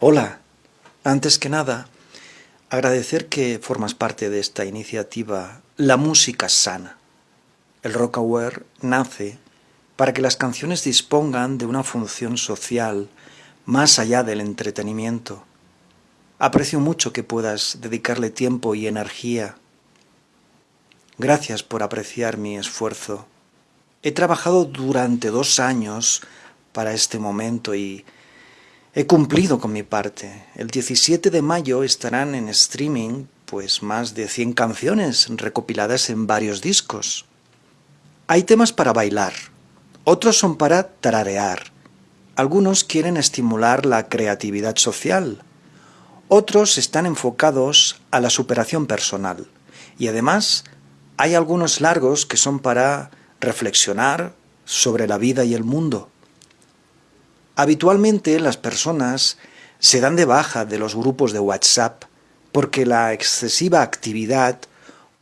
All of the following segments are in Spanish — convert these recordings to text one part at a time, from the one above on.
Hola, antes que nada, agradecer que formas parte de esta iniciativa La Música Sana. El Rock Aware nace para que las canciones dispongan de una función social más allá del entretenimiento. Aprecio mucho que puedas dedicarle tiempo y energía. Gracias por apreciar mi esfuerzo. He trabajado durante dos años para este momento y He cumplido con mi parte. El 17 de mayo estarán en streaming pues más de 100 canciones recopiladas en varios discos. Hay temas para bailar, otros son para tararear, algunos quieren estimular la creatividad social, otros están enfocados a la superación personal y además hay algunos largos que son para reflexionar sobre la vida y el mundo. Habitualmente las personas se dan de baja de los grupos de WhatsApp porque la excesiva actividad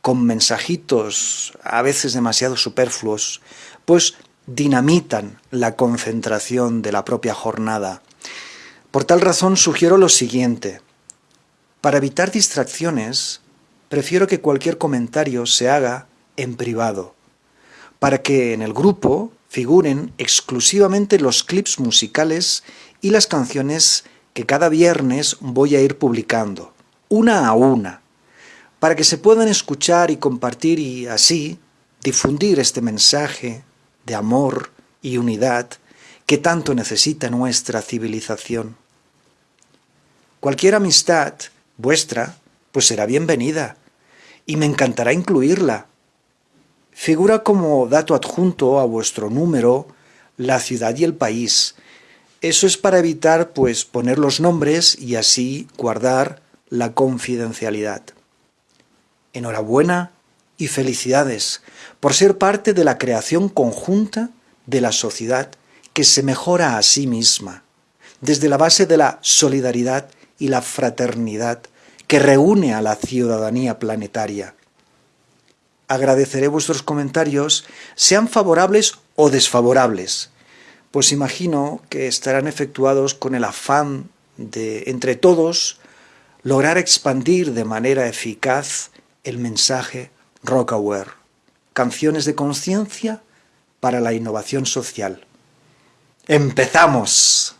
con mensajitos a veces demasiado superfluos, pues dinamitan la concentración de la propia jornada. Por tal razón sugiero lo siguiente. Para evitar distracciones, prefiero que cualquier comentario se haga en privado, para que en el grupo figuren exclusivamente los clips musicales y las canciones que cada viernes voy a ir publicando, una a una, para que se puedan escuchar y compartir y así difundir este mensaje de amor y unidad que tanto necesita nuestra civilización. Cualquier amistad vuestra pues será bienvenida y me encantará incluirla Figura como dato adjunto a vuestro número la ciudad y el país. Eso es para evitar pues poner los nombres y así guardar la confidencialidad. Enhorabuena y felicidades por ser parte de la creación conjunta de la sociedad que se mejora a sí misma, desde la base de la solidaridad y la fraternidad que reúne a la ciudadanía planetaria agradeceré vuestros comentarios, sean favorables o desfavorables, pues imagino que estarán efectuados con el afán de, entre todos, lograr expandir de manera eficaz el mensaje Rockaware, canciones de conciencia para la innovación social. ¡Empezamos!